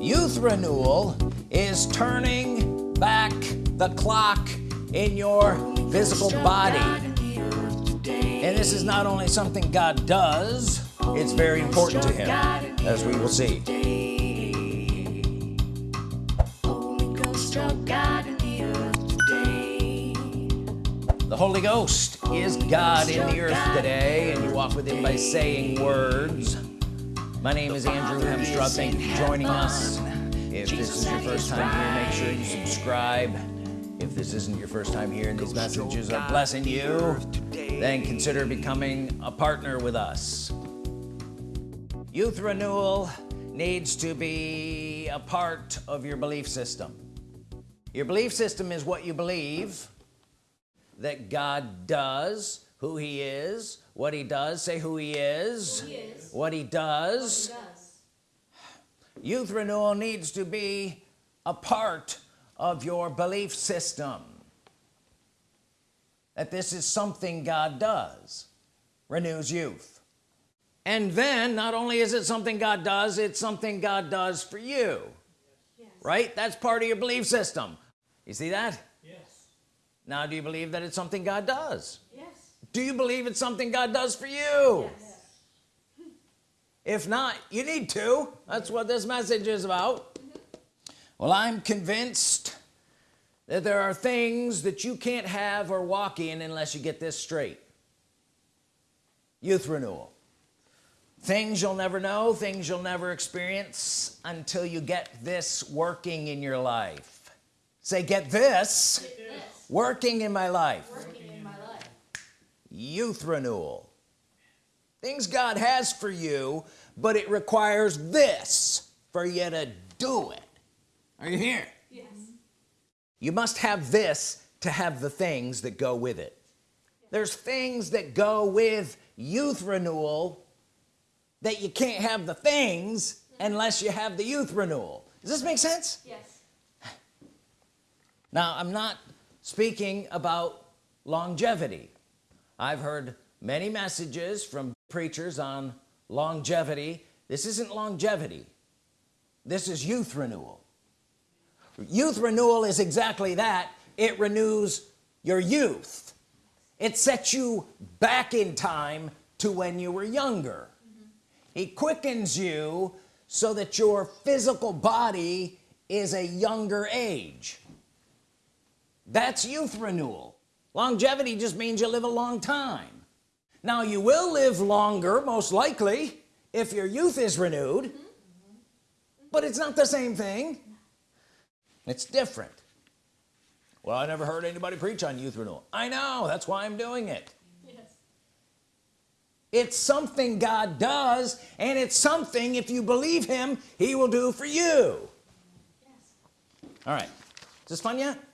youth renewal is turning back the clock in your physical body. And this is not only something God does it's very important to him as we will see. The Holy Ghost is God in the earth today and you walk with him by saying words my name is Andrew Hemstraw thank you for joining us. If this is your first time here make sure you subscribe. If this isn't your first time here and these messages are blessing you then consider becoming a partner with us. Youth renewal needs to be a part of your belief system. Your belief system is what you believe that God does who he is what he does say who he is, who he is. what he does, what he does. youth renewal needs to be a part of your belief system. That this is something God does renews youth. And then not only is it something God does it's something God does for you. Yes. right? That's part of your belief system. You see that? Yes. Now do you believe that it's something God does do you believe it's something God does for you? Yes. if not you need to. That's what this message is about. Well I'm convinced that there are things that you can't have or walk in unless you get this straight. Youth renewal. Things you'll never know things you'll never experience until you get this working in your life. Say get this, get this. working in my life, in my life. Youth renewal. Things God has for you but it requires this for you to do it. Are you here? Yes. You must have this to have the things that go with it. There's things that go with youth renewal that you can't have the things unless you have the youth renewal. Does this make sense? Yes. Now I'm not speaking about longevity I've heard many messages from preachers on longevity. This isn't longevity. This is youth renewal. Youth renewal is exactly that. It renews your youth. It sets you back in time to when you were younger. Mm -hmm. he quickens you so that your physical body is a younger age. That's youth renewal longevity just means you live a long time. Now you will live longer most likely if your youth is renewed mm -hmm. but it's not the same thing. It's different. Well I never heard anybody preach on youth renewal. I know that's why I'm doing it. Yes. it's something God does and it's something if you believe him he will do for you. Yes. all right. Is this fun yet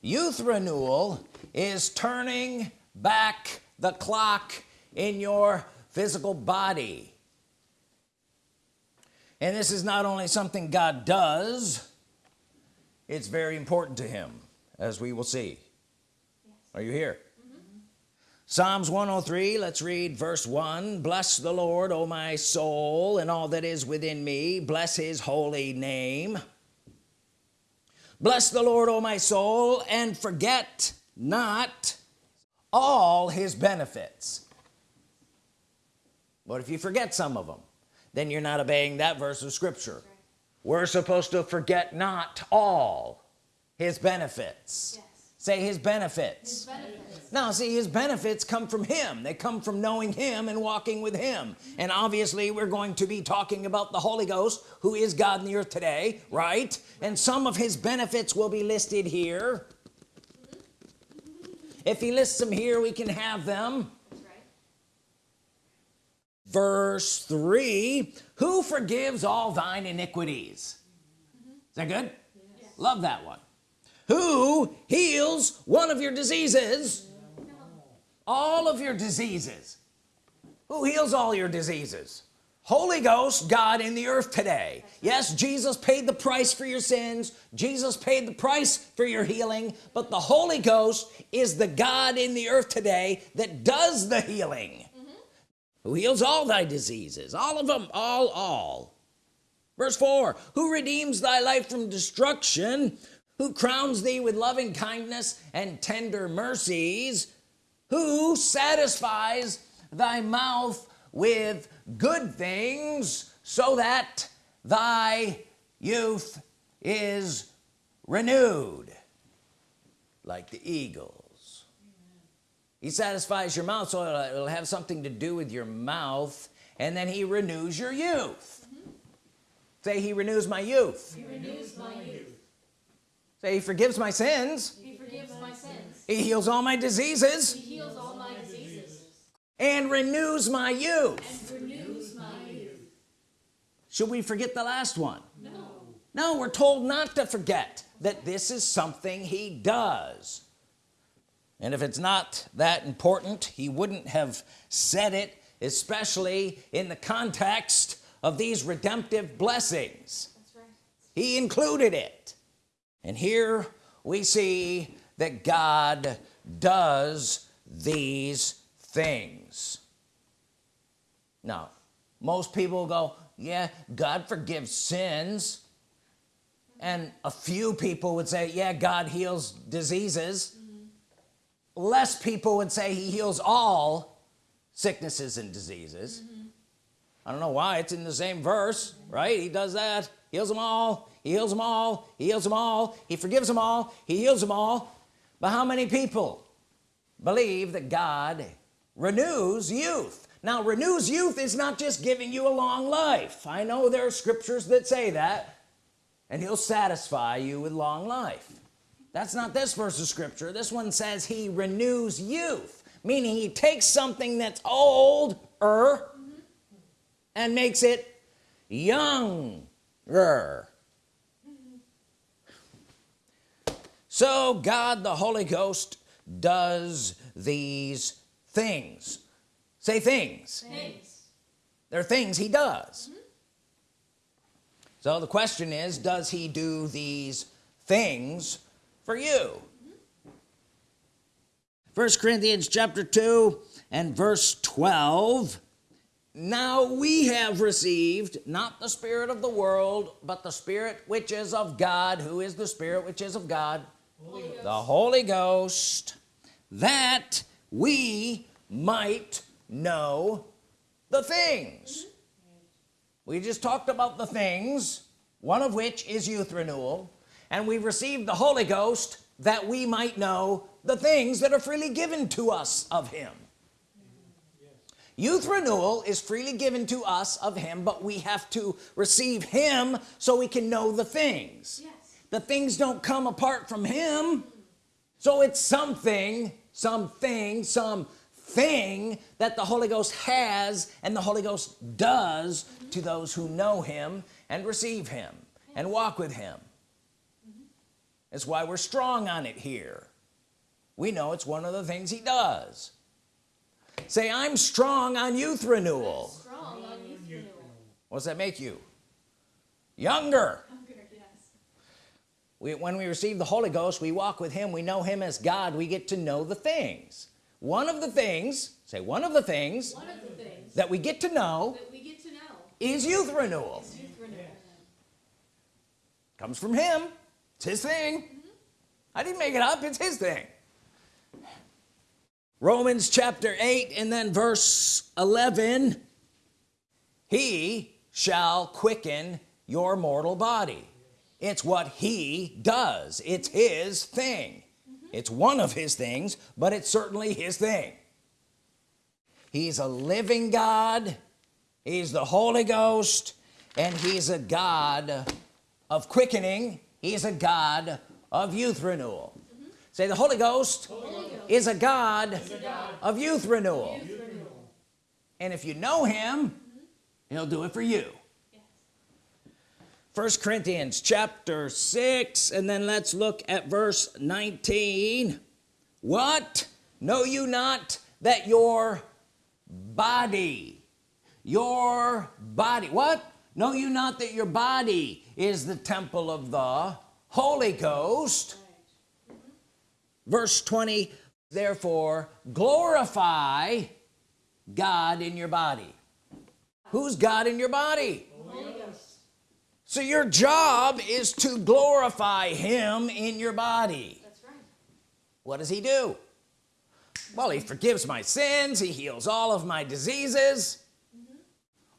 youth renewal is turning back the clock in your physical body. And this is not only something God does it's very important to him as we will see. Yes. are you here? Mm -hmm. Psalms 103 let's read verse 1 bless the Lord O my soul and all that is within me. Bless his holy name bless the Lord O my soul and forget not all his benefits. But if you forget some of them then you're not obeying that verse of scripture. We're supposed to forget not all his benefits. Yes. Say his benefits. his benefits. Now see his benefits come from him. They come from knowing him and walking with him. And obviously we're going to be talking about the Holy Ghost who is God in the earth today right? And some of his benefits will be listed here. If he lists them here we can have them. Verse 3 who forgives all thine iniquities? Mm -hmm. is that good? Yes. love that one who heals one of your diseases. All of your diseases. Who heals all your diseases? Holy Ghost God in the earth today. Yes Jesus paid the price for your sins. Jesus paid the price for your healing. But the Holy Ghost is the God in the earth today that does the healing. Mm -hmm. who heals all thy diseases. All of them all all. Verse 4 who redeems thy life from destruction who crowns thee with loving kindness and tender mercies who satisfies thy mouth with good things so that thy youth is renewed like the eagles. He satisfies your mouth so it'll, it'll have something to do with your mouth and then he renews your youth. Say he renews my youth. He renews my youth. Say he forgives my sins He forgives my sins. he heals all my diseases He heals all my diseases. and renews my youth And renews my youth. should we forget the last one No. no we're told not to forget that this is something he does and if it's not that important he wouldn't have said it especially in the context of these redemptive blessings That's right. he included it and here we see that God does these things. Now most people go yeah God forgives sins. And a few people would say yeah God heals diseases. Less people would say he heals all sicknesses and diseases. Mm-hmm. I don't know why it's in the same verse right? He does that heals them all he heals them all he heals them all he forgives them all he heals them all. But how many people believe that God renews youth? Now renews youth is not just giving you a long life. I know there are scriptures that say that and he'll satisfy you with long life. That's not this verse of scripture. This one says he renews youth meaning he takes something that's old er and makes it younger so God the Holy Ghost does these things. Say things. Things. they're things he does. Mm-hmm. So the question is does he do these things for you? Mm-hmm. First Corinthians chapter 2 and verse 12 now we have received not the spirit of the world but the spirit which is of God. Who is the spirit which is of God? Holy the Holy Ghost. That we might know the things. We just talked about the things one of which is youth renewal. And we received the Holy Ghost that we might know the things that are freely given to us of him youth renewal is freely given to us of him but we have to receive him so we can know the things. Yes. the things don't come apart from him. So it's something something some thing that the Holy Ghost has and the Holy Ghost does to those who know him and receive him and walk with him. That's why we're strong on it here. We know it's one of the things he does say I'm strong on youth renewal. What on youth renewal. what's that make you? Younger. Yes. we, when we receive the Holy Ghost we walk with him we know him as God we get to know the things. One of the things say one of the things One of the things that we get to know that we get to know is youth renewal. is youth renewal. comes from him. It's his thing. Mm-hmm. I didn't make it up. It's his thing Romans chapter 8 and then verse 11 he shall quicken your mortal body. It's what he does. It's his thing. It's one of his things but it's certainly his thing. He's a living God. He's the Holy Ghost and he's a God of quickening. He's a God of youth renewal say the Holy Ghost, Holy Ghost. is a God, is a God of youth renewal youth renewal. and if you know him he'll do it for you Yes. first Corinthians chapter 6 and then let's look at verse 19 what know you not that your body your body what know you not that your body is the temple of the Holy Ghost. Verse 20 therefore glorify God in your body who's God in your body Holy Ghost. so your job is to glorify him in your body That's right. what does he do well he forgives my sins he heals all of my diseases mm-hmm.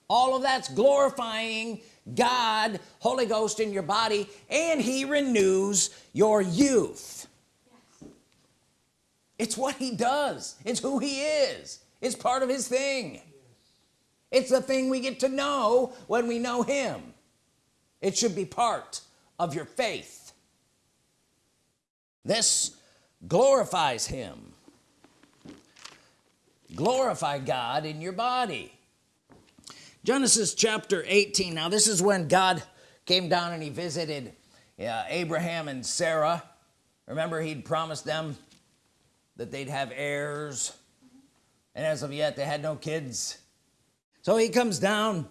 all of that's glorifying God Holy Ghost in your body and he renews your youth Yes. It's what he does. It's who he is. It's part of his thing. It's the thing we get to know when we know him. It should be part of your faith. This glorifies him. Glorify God in your body. Genesis chapter 18 now this is when God came down and he visited uh, Abraham and Sarah. Remember he'd promised them that they'd have heirs. And as of yet they had no kids. So he comes down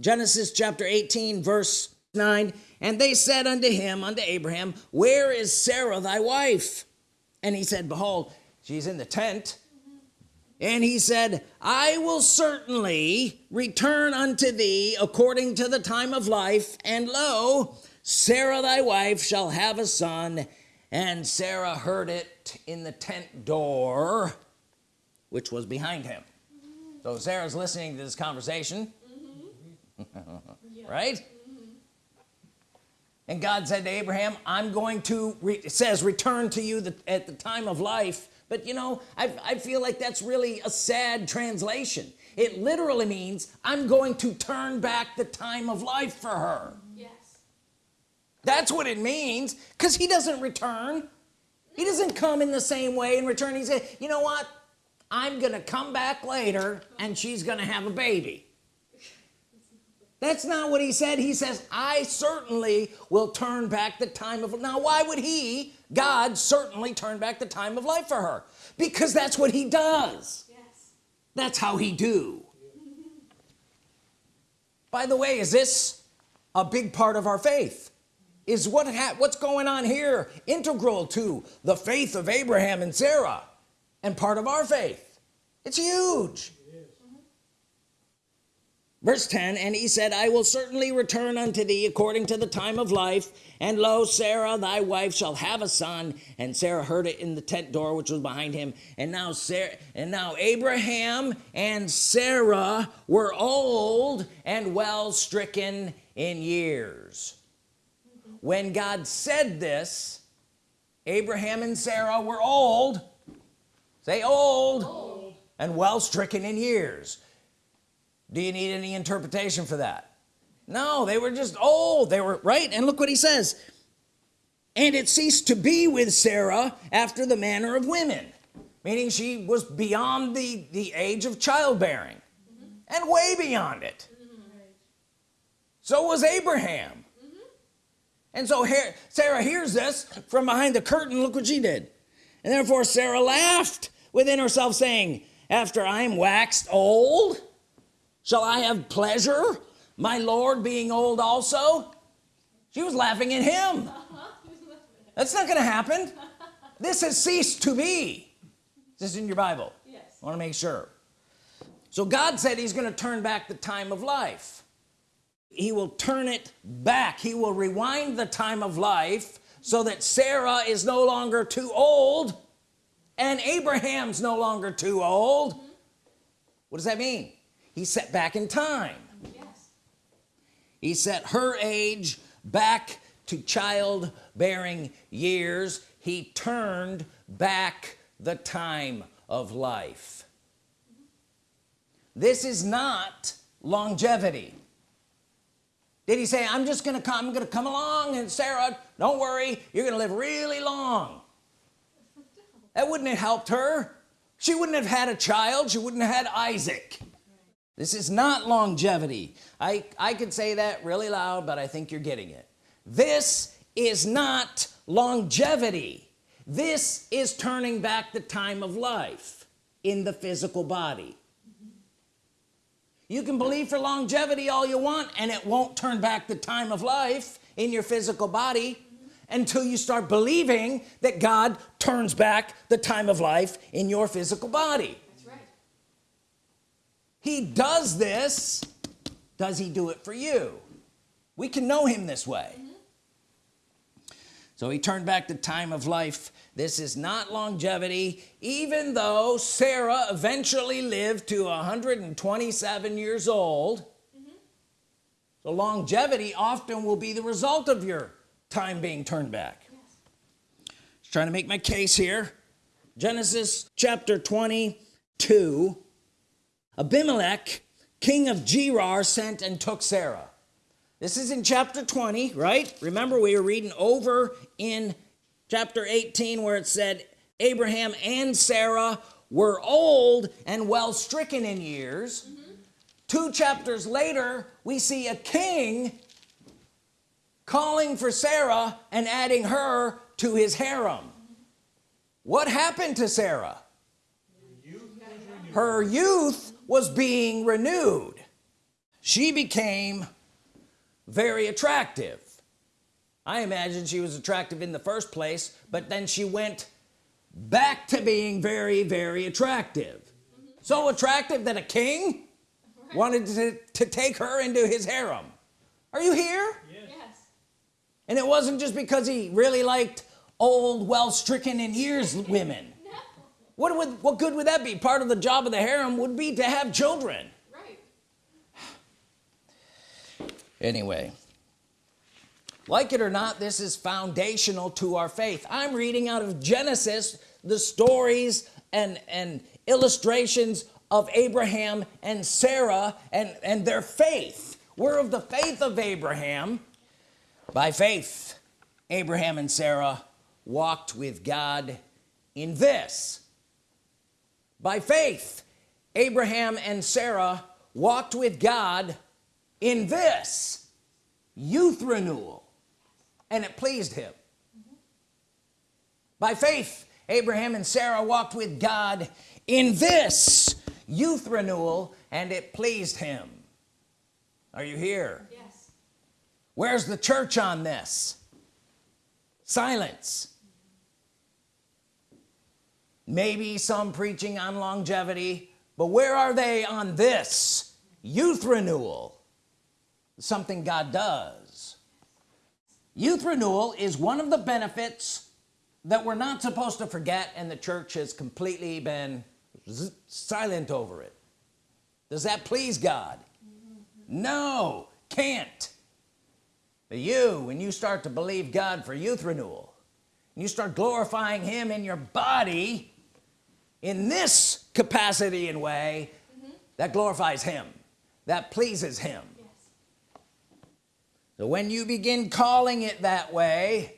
Genesis chapter 18 verse 9 and they said unto him unto Abraham where is Sarah thy wife? And he said behold she's in the tent. And he said I will certainly return unto thee according to the time of life and lo Sarah thy wife shall have a son and Sarah heard it in the tent door which was behind him. So Sarah's listening to this conversation. Mm-hmm. Right? And God said to Abraham I'm going to it says return to you the, at the time of life. But you know I, I feel like that's really a sad translation. It literally means I'm going to turn back the time of life for her. That's what it means because he doesn't return. He doesn't come in the same way and return. He said you know what? I'm gonna come back later and she's gonna have a baby. That's not what he said. He says I certainly will turn back the time of now why would he God certainly turn back the time of life for her? Because that's what he does. Yes. that's how he do. By the way is this a big part of our faith is what what's going on here integral to the faith of Abraham and Sarah and part of our faith. It's huge. Verse 10 and he said I will certainly return unto thee according to the time of life and lo Sarah thy wife shall have a son. And Sarah heard it in the tent door which was behind him. And now Sarah and now Abraham and Sarah were old and well stricken in years when God said this Abraham and Sarah were old. Say old, Old. and well stricken in years. Do you need any interpretation for that? No they were just old. They were right? And look what he says. And it ceased to be with Sarah after the manner of women. Meaning she was beyond the the age of childbearing. Mm-hmm. And way beyond it. Mm-hmm. So was Abraham and so here Sarah hears this from behind the curtain. Look what she did. And therefore Sarah laughed within herself saying after I am waxed old shall I have pleasure my Lord being old also? She was laughing at him. That's not gonna happen. This has ceased to be. This is in your Bible? Yes. I want to make sure. So God said he's going to turn back the time of life he will turn it back. He will rewind the time of life so that Sarah is no longer too old and Abraham's no longer too old. What does that mean? He set back in time. Yes. he set her age back to childbearing years. He turned back the time of life. This is not longevity did he say I'm just gonna come I'm gonna come along and Sarah don't worry you're gonna live really long. That wouldn't have helped her. She wouldn't have had a child. She wouldn't have had Isaac. This is not longevity. I I could say that really loud but I think you're getting it. This is not longevity. This is turning back the time of life in the physical body you can believe for longevity all you want and it won't turn back the time of life in your physical body until you start believing that God turns back the time of life in your physical body. That's right. he does this does he do it for you? We can know him this way. Mm-hmm. So he turned back the time of life this is not longevity even though Sarah eventually lived to 127 years old. Mm-hmm. So longevity often will be the result of your time being turned back. Just trying to make my case here. Genesis chapter 22 Abimelech king of Gerar sent and took Sarah. This is in chapter 20 right? Remember we were reading over in chapter 18 where it said Abraham and Sarah were old and well stricken in years. Mm-hmm. Two chapters later we see a king calling for Sarah and adding her to his harem. What happened to Sarah? Her youth was being renewed. She became very attractive I imagine she was attractive in the first place but then she went back to being very very attractive. So attractive that a king wanted to, to take her into his harem. Are you here? Yes. and it wasn't just because he really liked old well stricken in years women. No. what would what good would that be? Part of the job of the harem would be to have children. Right. anyway like it or not this is foundational to our faith. I'm reading out of Genesis the stories and and illustrations of Abraham and Sarah and and their faith. We're of the faith of Abraham. By faith Abraham and Sarah walked with God in this. By faith Abraham and Sarah walked with God in this. Youth renewal and it pleased him. By faith Abraham and Sarah walked with God in this youth renewal and it pleased him. Are you here? Yes. where's the church on this? Silence. Maybe some preaching on longevity but where are they on this youth renewal? Something God does youth renewal is one of the benefits that we're not supposed to forget and the church has completely been silent over it. Does that please God? No can't. But you when you start to believe God for youth renewal and you start glorifying him in your body in this capacity and way mm-hmm. that glorifies him that pleases him. So when you begin calling it that way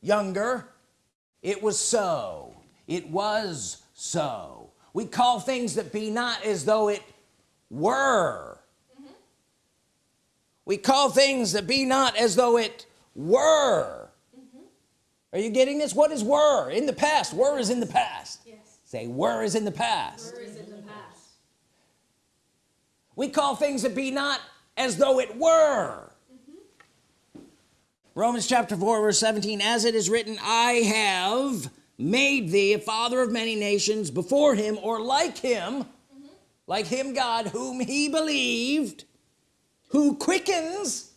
younger it was so. It was so. We call things that be not as though it were. Mm-hmm. We call things that be not as though it were. Mm-hmm. Are you getting this? What is were? In the past. Were is in the past. Yes. say were is in the past. Where is in the past? we call things that be not as though it were Romans chapter 4 verse 17 as it is written I have made thee a father of many nations before him or like him mm-hmm. like him God whom he believed who quickens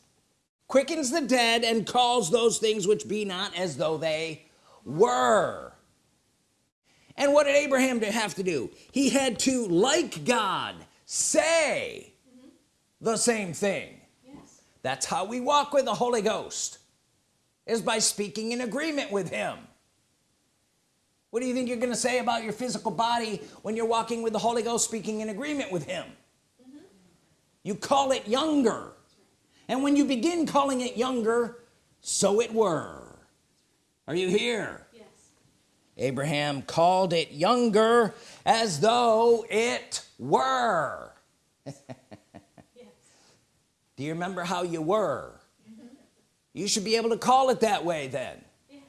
quickens the dead and calls those things which be not as though they were. And what did Abraham to have to do? He had to like God say mm-hmm. the same thing. Yes. that's how we walk with the Holy Ghost is by speaking in agreement with him. What do you think you're gonna say about your physical body when you're walking with the Holy Ghost speaking in agreement with him? You call it younger. And when you begin calling it younger so it were. Are you here? Yes. Abraham called it younger as though it were. Yes. do you remember how you were you should be able to call it that way then Yes.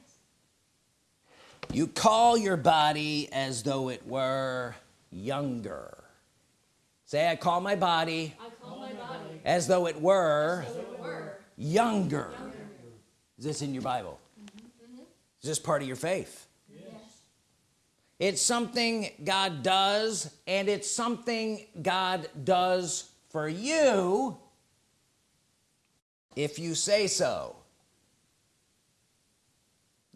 you call your body as though it were younger say I call my body I call my body as though it were as it were. younger is this in your Bible Mhm. is this part of your faith Yes. it's something God does and it's something God does for you if you say so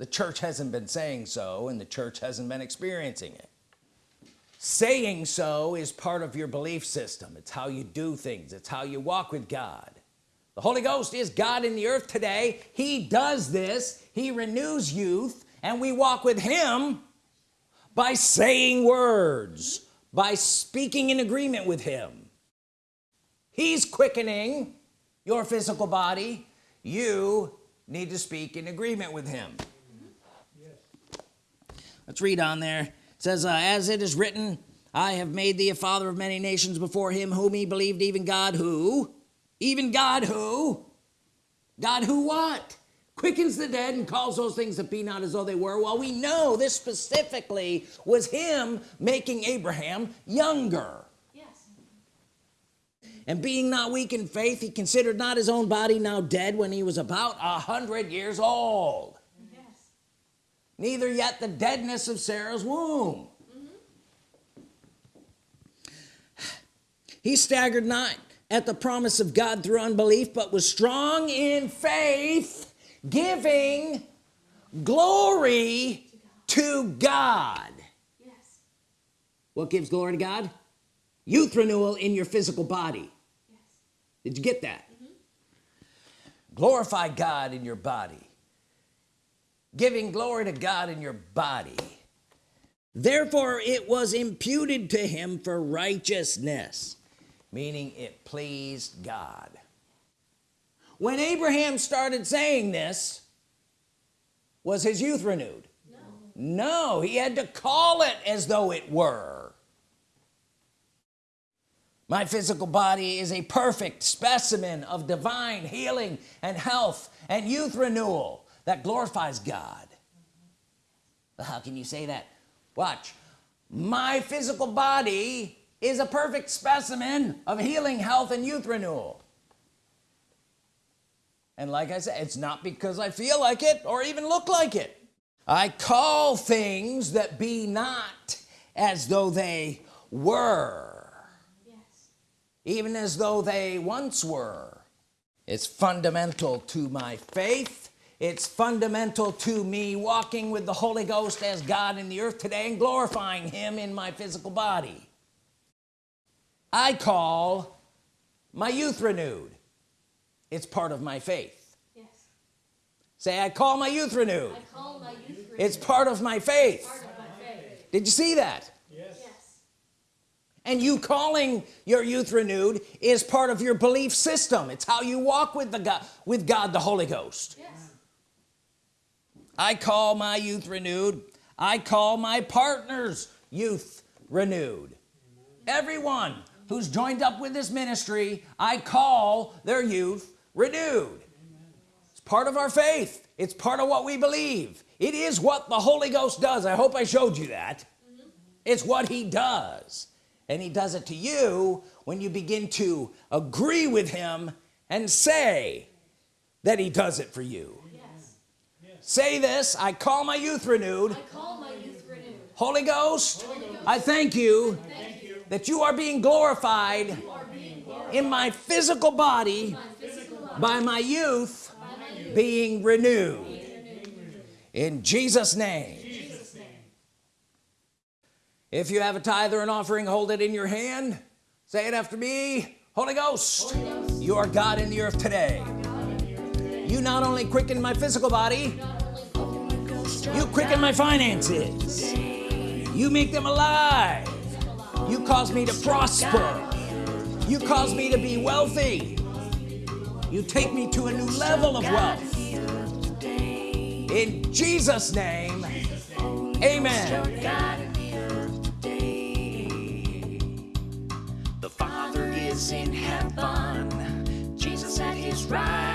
the church hasn't been saying so and the church hasn't been experiencing it. Saying so is part of your belief system. It's how you do things. It's how you walk with God. The Holy Ghost is God in the earth today. He does this. He renews youth and we walk with him by saying words by speaking in agreement with him. He's quickening your physical body. You need to speak in agreement with him let's read on there. It says uh, as it is written I have made thee a father of many nations before him whom he believed even God who? Even God who? God who what? Quickens the dead and calls those things that be not as though they were. Well we know this specifically was him making Abraham younger. Yes. and being not weak in faith he considered not his own body now dead when he was about a hundred years old. Neither yet the deadness of Sarah's womb. He staggered not at the promise of God through unbelief but was strong in faith giving glory to God. Yes. what gives glory to God? Youth renewal in your physical body. Yes. did you get that? Mm-hmm. Glorify God in your body giving glory to God in your body. Therefore it was imputed to him for righteousness meaning it pleased God. When Abraham started saying this was his youth renewed? No. no he had to call it as though it were. My physical body is a perfect specimen of divine healing and health and youth renewal that glorifies God. Well, how can you say that? Watch. My physical body is a perfect specimen of healing health and youth renewal. And like I said it's not because I feel like it or even look like it. I call things that be not as though they were. Even as though they once were. It's fundamental to my faith it's fundamental to me walking with the Holy Ghost as God in the earth today and glorifying him in my physical body I call my youth renewed it's part of my faith Yes. say I call my youth renewed I call my youth renewed. it's part of my faith part of my faith. did you see that Yes. and you calling your youth renewed is part of your belief system it's how you walk with the God with God the Holy Ghost Yes. I call my youth renewed. I call my partners youth renewed. Everyone who's joined up with this ministry I call their youth renewed. It's part of our faith. It's part of what we believe. It is what the Holy Ghost does. I hope I showed you that. It's what he does. And he does it to you when you begin to agree with him and say that he does it for you. Say this I call my youth renewed I call my youth renewed. Holy Ghost, I thank you Thank you. that you are being glorified are being glorified in my physical body by physical body, by my youth by my youth. being renewed renewed. in Jesus name Jesus' name. if you have a tithe or an offering hold it in your hand say it after me Holy Ghost Holy Ghost, you are God in the earth today not only quicken my physical body you quicken my finances. You make them alive. You cause me to prosper. You cause me to be wealthy. You take me to a new level of wealth. In Jesus name amen. The Father is in heaven, Jesus at his right